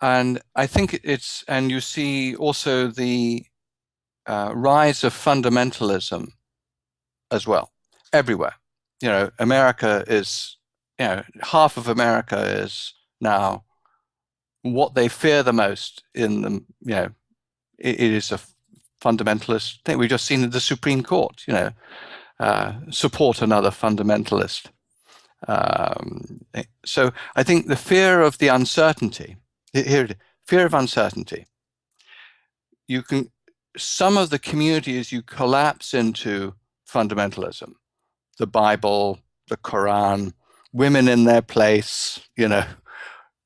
and I think it's, and you see also the uh, rise of fundamentalism as well, everywhere. You know, America is, you know, half of America is now what they fear the most in the, you know, it, it is a fundamentalist thing. We've just seen the Supreme Court, you know, uh, support another fundamentalist. Um, so I think the fear of the uncertainty, here, fear of uncertainty, you can, some of the communities you collapse into fundamentalism, the Bible, the Quran, women in their place, you know,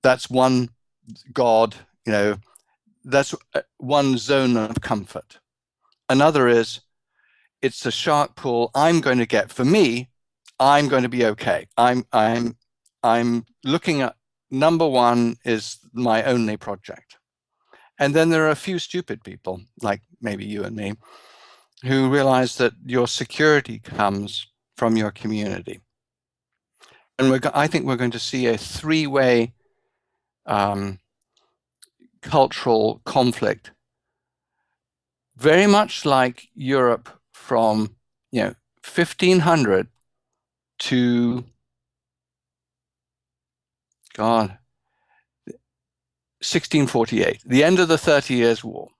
that's one God, you know, that's uh, one zone of comfort. Another is it's a shark pool I'm going to get for me. I'm going to be okay. I'm I'm I'm looking at number one is my only project. And then there are a few stupid people, like maybe you and me, who realize that your security comes from your community. And I think we're going to see a three-way um, cultural conflict, very much like Europe from you know 1500 to God 1648, the end of the Thirty Years' War.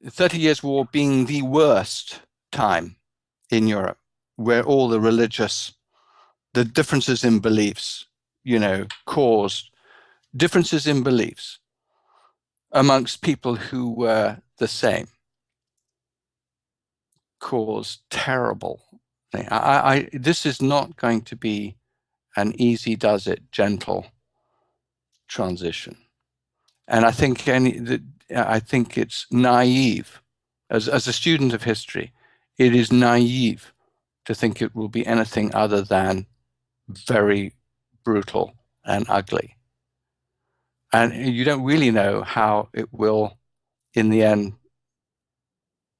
The Thirty Years' War being the worst time in Europe, where all the religious, the differences in beliefs, you know, caused differences in beliefs amongst people who were the same caused terrible thing. I, I, this is not going to be an easy does it, gentle transition. And I think any, I think it's naive as, as a student of history, it is naive to think it will be anything other than very brutal and ugly. And you don't really know how it will, in the end,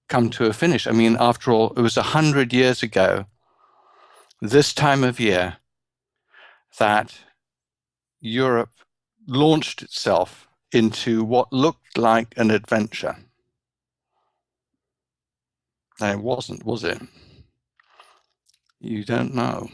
come to a finish. I mean, after all, it was a hundred years ago, this time of year, that Europe launched itself into what looked like an adventure. And it wasn't, was it? You don't know.